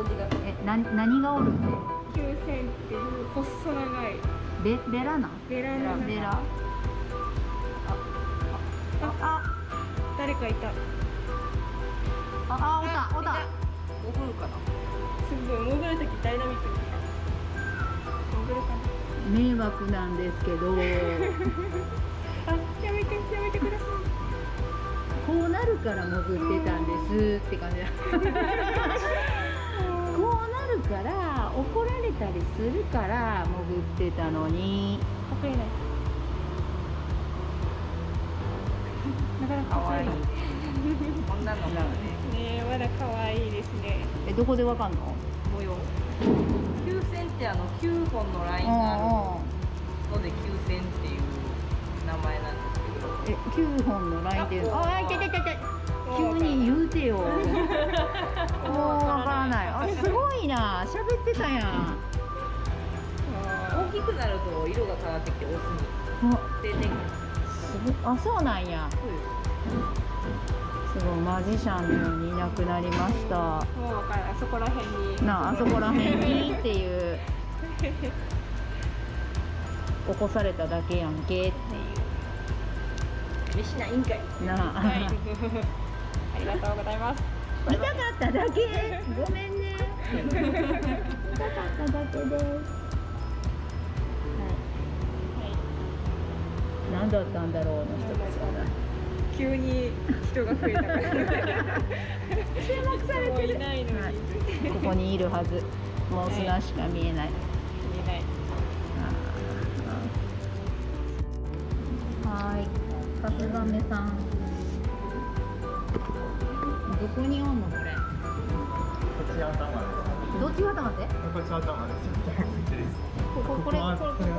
表示がえな何がおるって九線っていう細長い。ベベラナベランダベラ。あ誰かいた。ああおたおた。潜るかな？すごい潜るときダイナミックに。潜るか迷惑なんですけど。な あやめてやめてください。こうなるから潜ってたんですって感じ するから潜ってたのに。隠れない。なかなかかわい。い隠れこんなのねねえまだ可愛いですね。えどこでわかんの？模様。球線ってあの9本のラインがある。ので球線っていう名前なんですけど。え9本のラインっていうの？ああいてててて急に言うてよ。もうわからない。あすごいな。喋ってたやん。大きくなると色が変わってきてオスに。あ定点あそうなんや。すごいマジシャンのようにいなくなりました。もうわからないそこら辺に。なああそこら辺に？っていう。起こされただけやんけ。っていう。飯ないんかい。なあ、はい。ありがとうございます。痛かっただけ。ごめんね。痛かっただけです何だったんだろうの人たちはい急に人が増えたから 注目されてるいないのに、は いここにいるはずもう砂しか見えない、見えないはーい、さすがめさん。どこにおんのこれ。こっち頭です。どっちが頭って？こっち頭です。こ。こここれはこれ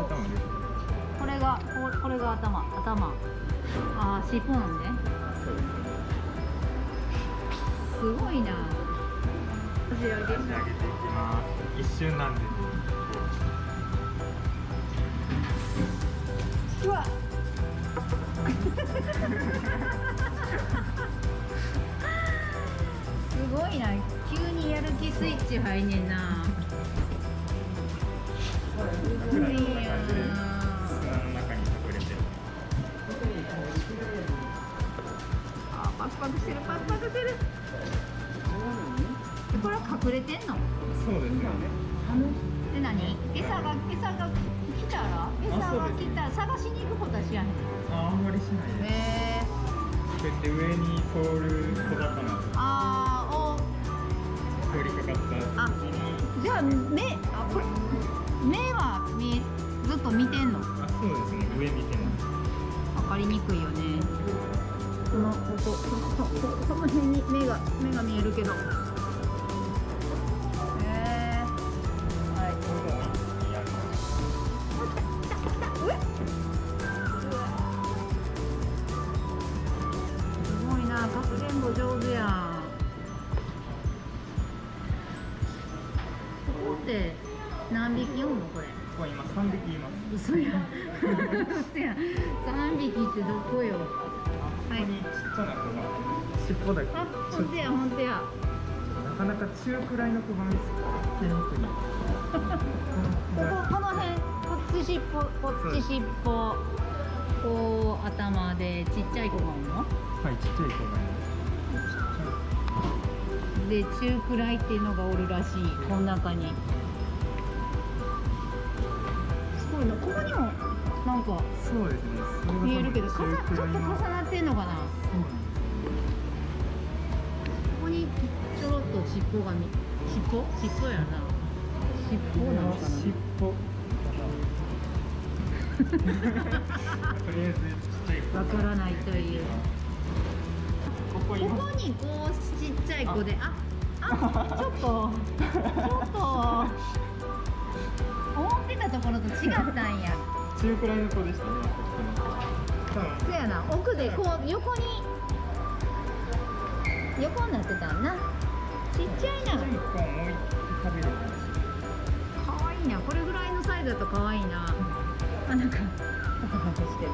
ここれが頭頭。ああ尻尾なんね。すごいな。足上げ足上げていきます。一瞬なんで。うわ。すごいな。急にやる気スイッチ入んねんな。てんの？そうですね。で何？餌が餌が来たら？餌が来たら？探しに行くことは知らへん。あ、あんまりしないです。へえ。こうやって上に通る小魚。あーお。通りかかった時に。じゃあ目あこれ目は見えずっと見てんの？あ、そうですね。上見てます。分かりにくいよね。このこここここの辺に目が目が見えるけどってどこよ？ここにちっちゃな子が尻尾だけあ、本当や本当や。となかなか中くらいの子が見つけにくい。こここの辺、こっち尻尾、こっち尻尾。こう頭でちっちゃい子がおんの？はい、ちっちゃい子がいます。で中くらいっていうのがおるらしい。この中に。すごいな。ここにもなんかそうですね。見えるけど、かちょっと重なってんのかな？ここにちょろっと尻尾が見、尻尾？尻尾やな。尻尾なのかな？尻尾。とりあえずちっちゃい子。わからないという。ここにこうちっちゃい子で、あ、あ、ちょっと、ちょっと。思ってたところと違ったんや。中くらいの子でしたね。こっちの子多分そやな、奥でこう横に。横になってたんな。ちっちゃいな。ちっちゃい子をもう一匹食べるかもしれない。可愛いな。これぐらいのサイズだと可愛いな。あ、なんか。してる。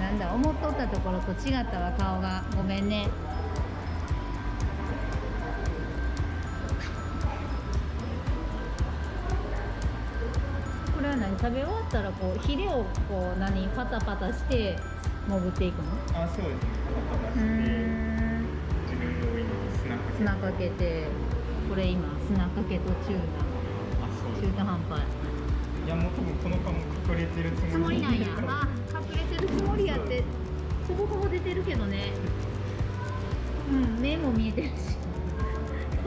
なんだ、思っとったところと違ったわ、顔が。ごめんね。食べ終わったらこうヒレをこう何パタパタして潜っていくの？あそうですね。パタパタしてん自分の上に砂かけて砂かけてこれ今砂かけとチューあそうナです中途半端いやもう多分この顔も隠れてるつつもりなんやああ隠れてるつもりやってそこほぼ出てるけどね。うん目も見えてるし。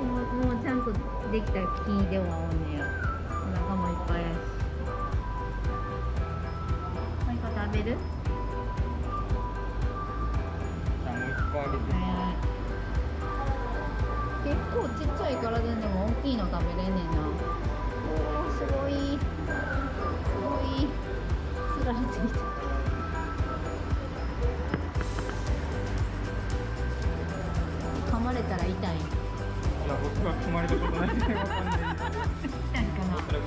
もうもうちゃんとできた木ではおんねやお腹もいっぱいやし何か食べる？じゃあもう一個あげて。結構ちっちゃい体でも大きいの食べれんねんな。おーすごい。すごい。つられてきた。噛まれたら痛い。いや僕は噛まれたことないわかんない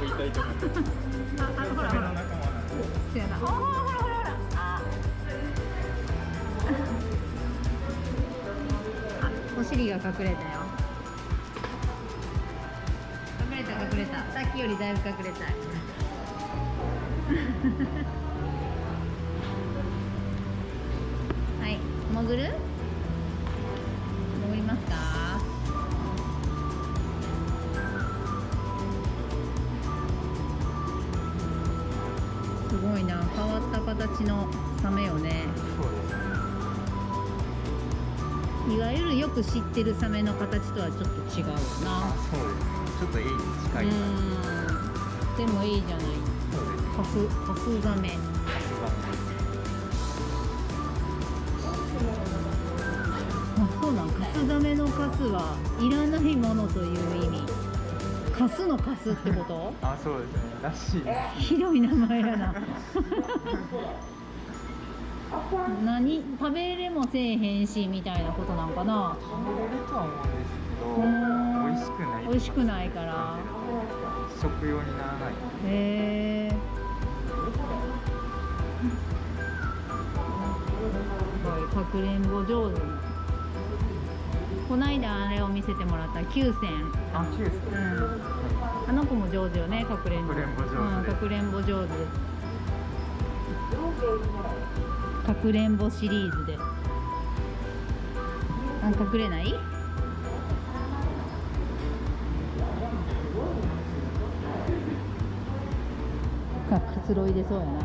いかなおそらく痛いと思いますああほらほら。サメの仲間なんでそうやなおーほらほら。ほらほら。お尻が隠れたよ隠れた隠れたさっきよりだいぶ隠れたはい潜る形のサメよね。そうですね。いわゆるよく知ってるサメの形とはちょっと違うよな。あそうです。ねちょっと A に近いでもいいじゃない。そうです。ねカスカスザメ。あそうなん。カスザメのカスはいらないものという意味カスのカスってこと？あそうですね。らしいひどい名前やな。何？食べれもせえへんしみたいなことなんかな？食べれるとは思うんですけどうん。美味しくない美味しくないから。食用にならない。へえ。すごいかくれんぼ上手こないだあれを見せてもらった9選あ9ですか、うん。あの子も上手よねかくれんぼ。かくれんぼ上手。かくれんぼ上手。かくれんぼシリーズで。あ隠れない？あくつろいでそうやな。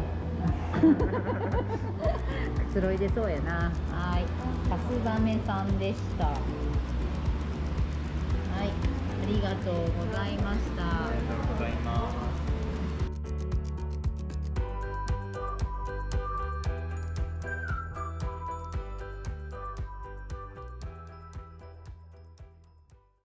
くつろいでそうやな。はい。かすザメさんでしたありがとうございました。